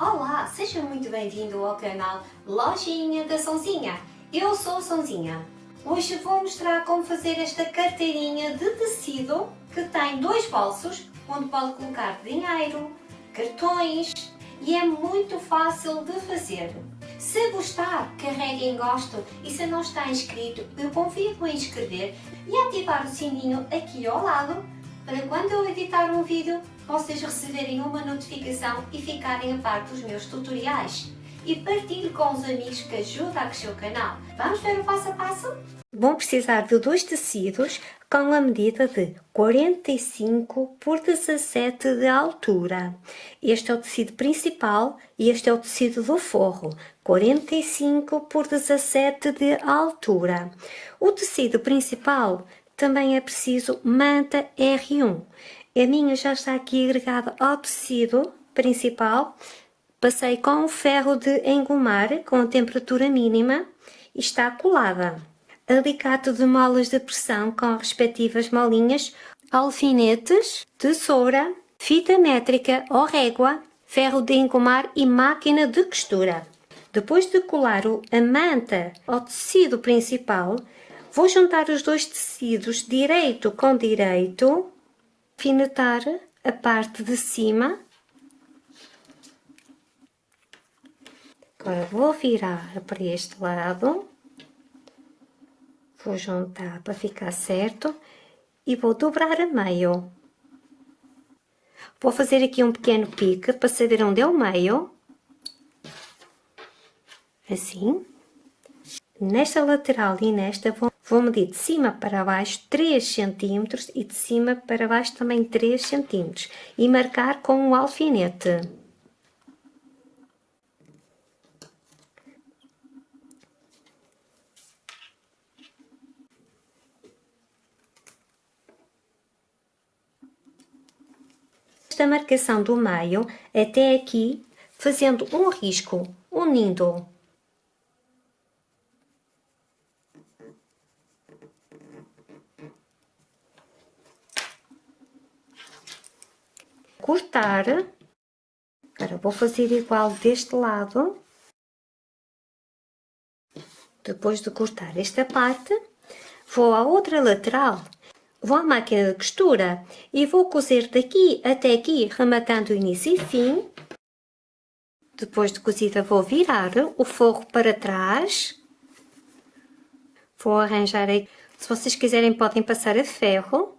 Olá, seja muito bem-vindo ao canal Lojinha da Sonzinha. Eu sou a Sonzinha. Hoje vou mostrar como fazer esta carteirinha de tecido que tem dois bolsos, onde pode colocar dinheiro, cartões e é muito fácil de fazer. Se gostar, carregue em gosto e se não está inscrito, eu convido a inscrever e ativar o sininho aqui ao lado para quando eu editar um vídeo vocês receberem uma notificação e ficarem a par dos meus tutoriais. E partilhe com os amigos que ajudam a crescer o canal. Vamos ver o passo a passo? Vão precisar de dois tecidos com a medida de 45 por 17 de altura. Este é o tecido principal e este é o tecido do forro, 45 por 17 de altura. O tecido principal também é preciso manta R1. A minha já está aqui agregada ao tecido principal. Passei com o ferro de engomar com a temperatura mínima e está colada. Alicate de molas de pressão com respectivas molinhas, alfinetes, tesoura, fita métrica ou régua, ferro de engomar e máquina de costura. Depois de colar a manta ao tecido principal, Vou juntar os dois tecidos direito com direito, finetar a parte de cima. Agora vou virar para este lado. Vou juntar para ficar certo e vou dobrar a meio. Vou fazer aqui um pequeno pique para saber onde é o meio. Assim. Nesta lateral e nesta vou Vou medir de cima para baixo 3 cm e de cima para baixo também 3 cm e marcar com um alfinete. Esta marcação do meio até aqui, fazendo um risco, unindo cortar. Agora vou fazer igual deste lado. Depois de cortar esta parte, vou à outra lateral, vou à máquina de costura e vou cozer daqui até aqui, rematando início e fim. Depois de cozida vou virar o forro para trás. Vou arranjar aí, se vocês quiserem podem passar a ferro.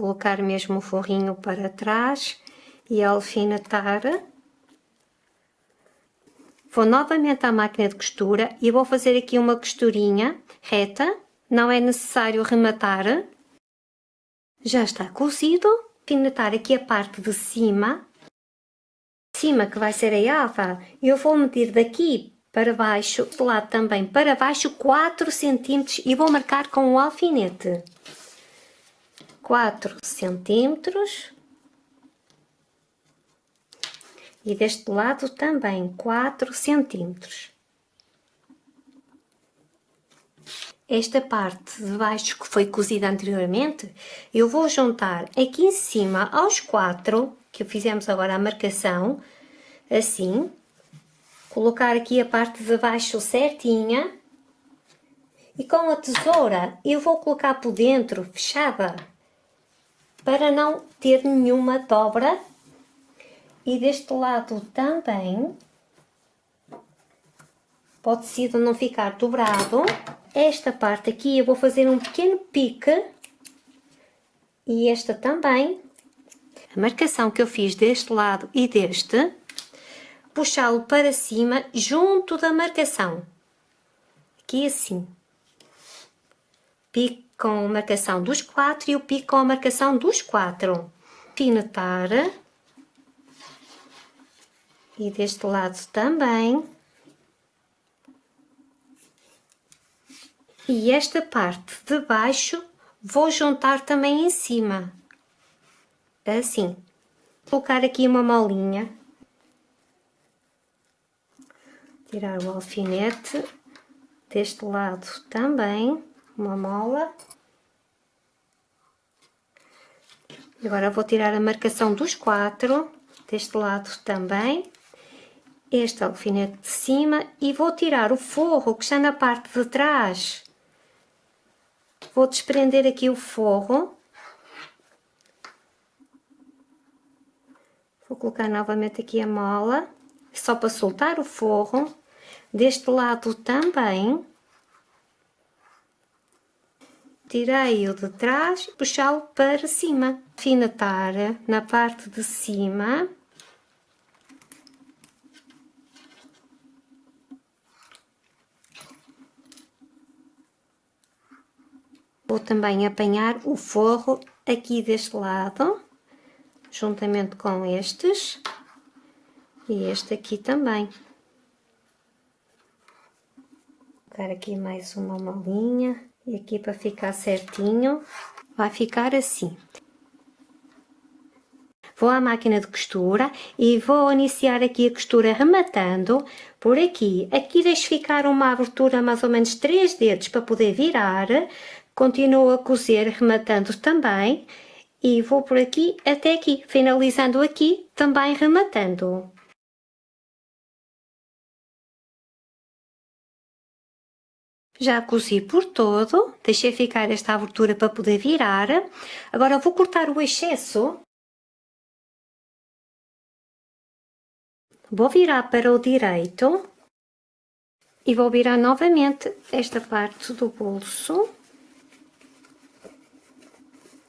Colocar mesmo o forrinho para trás e alfinetar. Vou novamente à máquina de costura e vou fazer aqui uma costurinha reta, não é necessário rematar. Já está cozido, alfinetar aqui a parte de cima, cima que vai ser a alva, eu vou medir daqui para baixo, do lado também para baixo 4 cm e vou marcar com o alfinete. 4 centímetros. E deste lado também 4 centímetros. Esta parte de baixo que foi cozida anteriormente, eu vou juntar aqui em cima aos quatro, que fizemos agora a marcação, assim, colocar aqui a parte de baixo certinha, e com a tesoura eu vou colocar por dentro, fechada, para não ter nenhuma dobra. E deste lado também pode ser não ficar dobrado. Esta parte aqui eu vou fazer um pequeno pique. E esta também. A marcação que eu fiz deste lado e deste puxá-lo para cima junto da marcação. Aqui assim pique com marcação dos quatro e o pico com a marcação dos quatro. Finetar. E deste lado também. E esta parte de baixo vou juntar também em cima. Assim. Colocar aqui uma molinha. Tirar o alfinete. Deste lado também uma mola Agora vou tirar a marcação dos quatro, deste lado também, este alfinete de cima e vou tirar o forro que está na parte de trás. Vou desprender aqui o forro. Vou colocar novamente aqui a mola, só para soltar o forro. Deste lado também tirei-o de trás e puxá-lo para cima. Alfinetar na parte de cima. Vou também apanhar o forro aqui deste lado, juntamente com estes, e este aqui também. Vou colocar aqui mais uma molinha. E aqui para ficar certinho, vai ficar assim. Vou à máquina de costura e vou iniciar aqui a costura rematando por aqui. Aqui deixo ficar uma abertura mais ou menos 3 dedos para poder virar. Continuo a cozer rematando também e vou por aqui até aqui, finalizando aqui também rematando. Já cozi por todo, deixei ficar esta abertura para poder virar. Agora vou cortar o excesso. Vou virar para o direito e vou virar novamente esta parte do bolso.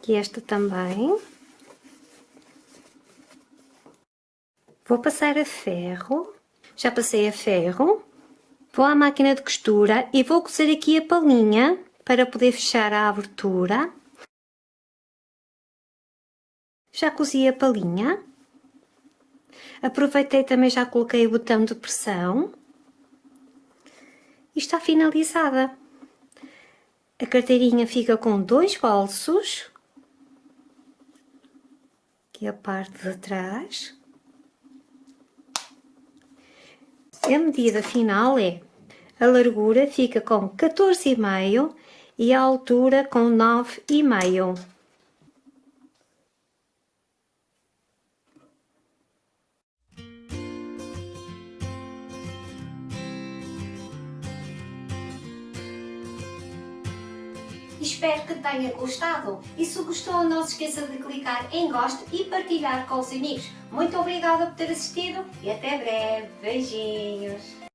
E esta também. Vou passar a ferro. Já passei a ferro. Vou à máquina de costura e vou cozer aqui a palhinha para poder fechar a abertura. Já cozi a palhinha. Aproveitei também, já coloquei o botão de pressão. E está finalizada. A carteirinha fica com dois bolsos. Aqui a parte de trás. A medida final é a largura fica com 14,5 e a altura com 9,5. Espero que tenha gostado e se gostou não se esqueça de clicar em gosto e partilhar com os amigos. Muito obrigada por ter assistido e até breve. Beijinhos!